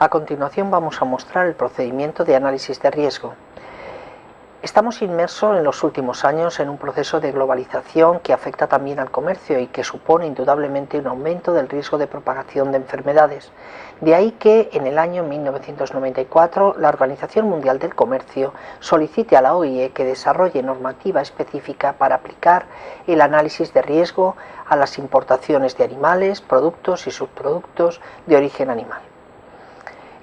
A continuación vamos a mostrar el procedimiento de análisis de riesgo. Estamos inmersos en los últimos años en un proceso de globalización que afecta también al comercio y que supone indudablemente un aumento del riesgo de propagación de enfermedades. De ahí que en el año 1994 la Organización Mundial del Comercio solicite a la OIE que desarrolle normativa específica para aplicar el análisis de riesgo a las importaciones de animales, productos y subproductos de origen animal.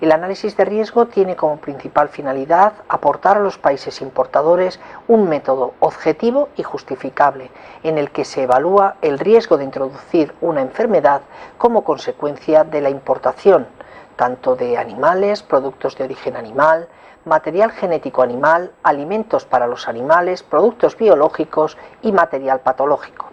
El análisis de riesgo tiene como principal finalidad aportar a los países importadores un método objetivo y justificable en el que se evalúa el riesgo de introducir una enfermedad como consecuencia de la importación, tanto de animales, productos de origen animal, material genético animal, alimentos para los animales, productos biológicos y material patológico.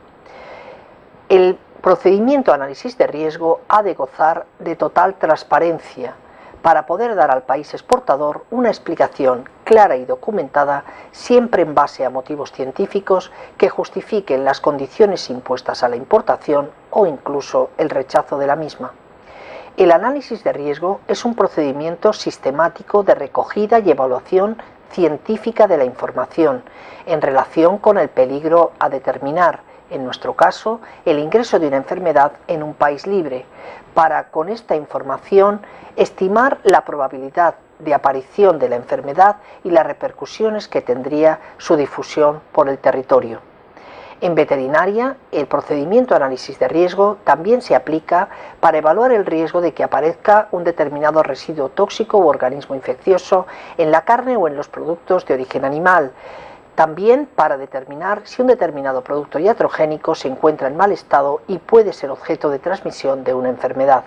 El procedimiento análisis de riesgo ha de gozar de total transparencia, para poder dar al país exportador una explicación clara y documentada, siempre en base a motivos científicos que justifiquen las condiciones impuestas a la importación o incluso el rechazo de la misma. El análisis de riesgo es un procedimiento sistemático de recogida y evaluación científica de la información en relación con el peligro a determinar, en nuestro caso, el ingreso de una enfermedad en un país libre, para con esta información estimar la probabilidad de aparición de la enfermedad y las repercusiones que tendría su difusión por el territorio. En veterinaria, el procedimiento de análisis de riesgo también se aplica para evaluar el riesgo de que aparezca un determinado residuo tóxico u organismo infeccioso en la carne o en los productos de origen animal, también para determinar si un determinado producto iatrogénico se encuentra en mal estado y puede ser objeto de transmisión de una enfermedad.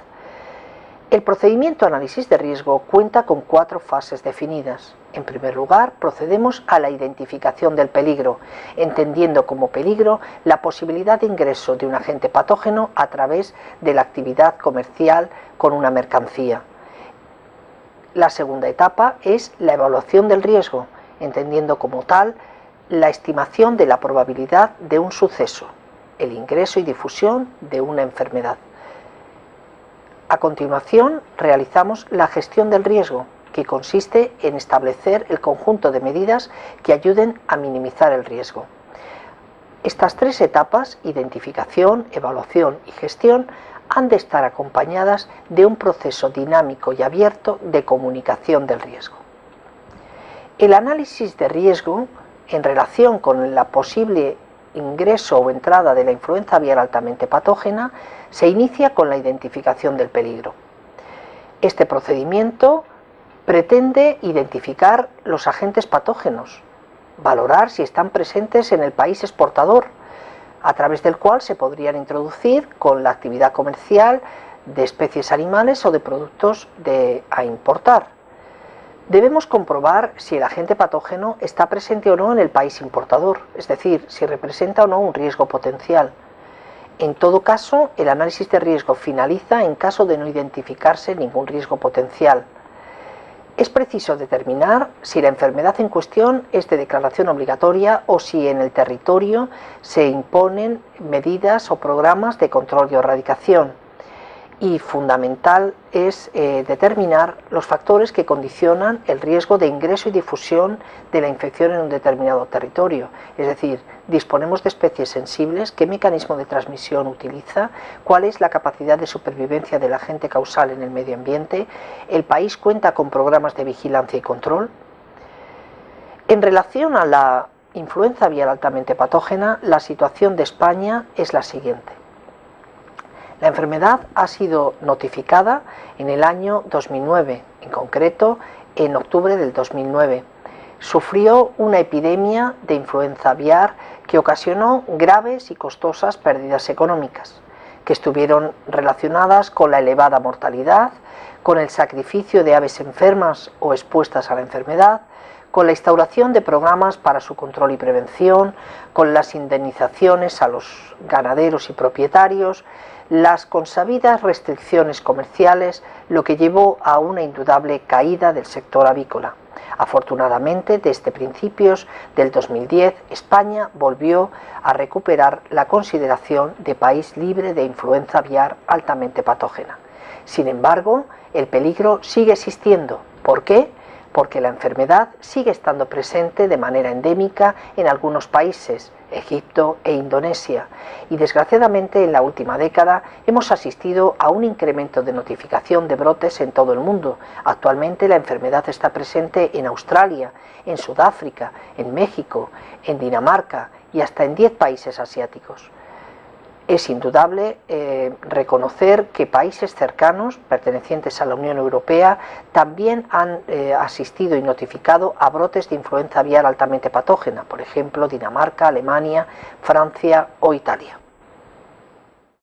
El procedimiento análisis de riesgo cuenta con cuatro fases definidas. En primer lugar, procedemos a la identificación del peligro, entendiendo como peligro la posibilidad de ingreso de un agente patógeno a través de la actividad comercial con una mercancía. La segunda etapa es la evaluación del riesgo, entendiendo como tal la estimación de la probabilidad de un suceso, el ingreso y difusión de una enfermedad. A continuación, realizamos la gestión del riesgo, que consiste en establecer el conjunto de medidas que ayuden a minimizar el riesgo. Estas tres etapas, identificación, evaluación y gestión, han de estar acompañadas de un proceso dinámico y abierto de comunicación del riesgo. El análisis de riesgo en relación con la posible ingreso o entrada de la influenza aviar altamente patógena, se inicia con la identificación del peligro. Este procedimiento pretende identificar los agentes patógenos, valorar si están presentes en el país exportador, a través del cual se podrían introducir con la actividad comercial de especies animales o de productos a importar. Debemos comprobar si el agente patógeno está presente o no en el país importador, es decir, si representa o no un riesgo potencial. En todo caso, el análisis de riesgo finaliza en caso de no identificarse ningún riesgo potencial. Es preciso determinar si la enfermedad en cuestión es de declaración obligatoria o si en el territorio se imponen medidas o programas de control y erradicación y fundamental es eh, determinar los factores que condicionan el riesgo de ingreso y difusión de la infección en un determinado territorio. Es decir, disponemos de especies sensibles, qué mecanismo de transmisión utiliza, cuál es la capacidad de supervivencia del agente causal en el medio ambiente, el país cuenta con programas de vigilancia y control. En relación a la influenza vial altamente patógena, la situación de España es la siguiente. La enfermedad ha sido notificada en el año 2009, en concreto en octubre del 2009. Sufrió una epidemia de influenza aviar que ocasionó graves y costosas pérdidas económicas, que estuvieron relacionadas con la elevada mortalidad, con el sacrificio de aves enfermas o expuestas a la enfermedad, con la instauración de programas para su control y prevención, con las indemnizaciones a los ganaderos y propietarios, las consabidas restricciones comerciales, lo que llevó a una indudable caída del sector avícola. Afortunadamente, desde principios del 2010, España volvió a recuperar la consideración de país libre de influenza aviar altamente patógena. Sin embargo, el peligro sigue existiendo. ¿Por qué? Porque la enfermedad sigue estando presente de manera endémica en algunos países, Egipto e Indonesia, y desgraciadamente en la última década hemos asistido a un incremento de notificación de brotes en todo el mundo. Actualmente la enfermedad está presente en Australia, en Sudáfrica, en México, en Dinamarca y hasta en 10 países asiáticos es indudable eh, reconocer que países cercanos, pertenecientes a la Unión Europea, también han eh, asistido y notificado a brotes de influenza aviar altamente patógena, por ejemplo Dinamarca, Alemania, Francia o Italia.